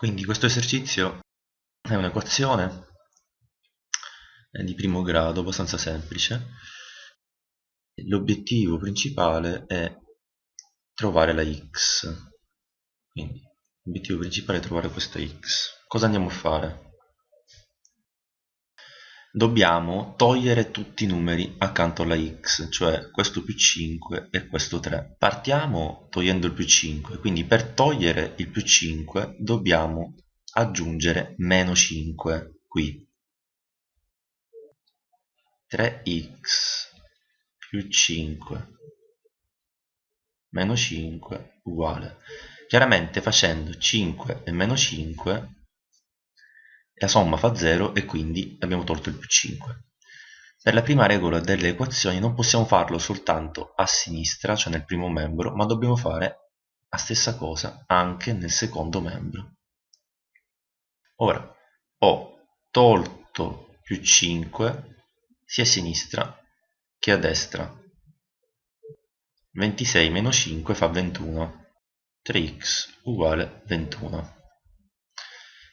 Quindi questo esercizio è un'equazione di primo grado, abbastanza semplice. L'obiettivo principale è trovare la x. Quindi l'obiettivo principale è trovare questa x. Cosa andiamo a fare? Dobbiamo togliere tutti i numeri accanto alla x, cioè questo più 5 e questo 3. Partiamo togliendo il più 5, quindi per togliere il più 5 dobbiamo aggiungere meno 5 qui. 3x più 5 meno 5 uguale. Chiaramente facendo 5 e meno 5 la somma fa 0 e quindi abbiamo tolto il più 5. Per la prima regola delle equazioni non possiamo farlo soltanto a sinistra, cioè nel primo membro, ma dobbiamo fare la stessa cosa anche nel secondo membro. Ora, ho tolto più 5 sia a sinistra che a destra. 26 meno 5 fa 21. 3x uguale 21.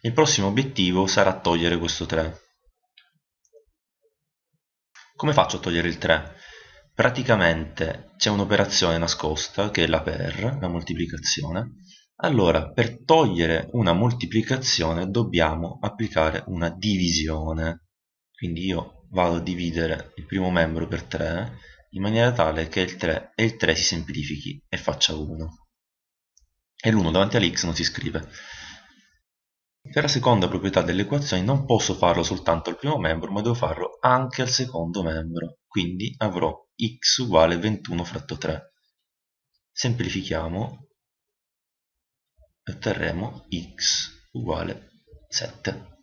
Il prossimo obiettivo sarà togliere questo 3. Come faccio a togliere il 3? Praticamente c'è un'operazione nascosta che è la per, la moltiplicazione. Allora, per togliere una moltiplicazione dobbiamo applicare una divisione. Quindi io vado a dividere il primo membro per 3 in maniera tale che il 3 e il 3 si semplifichi e faccia 1. E l'1 davanti all'x non si scrive. Per la seconda proprietà delle equazioni non posso farlo soltanto al primo membro, ma devo farlo anche al secondo membro. Quindi avrò x uguale 21 fratto 3. Semplifichiamo e otterremo x uguale 7.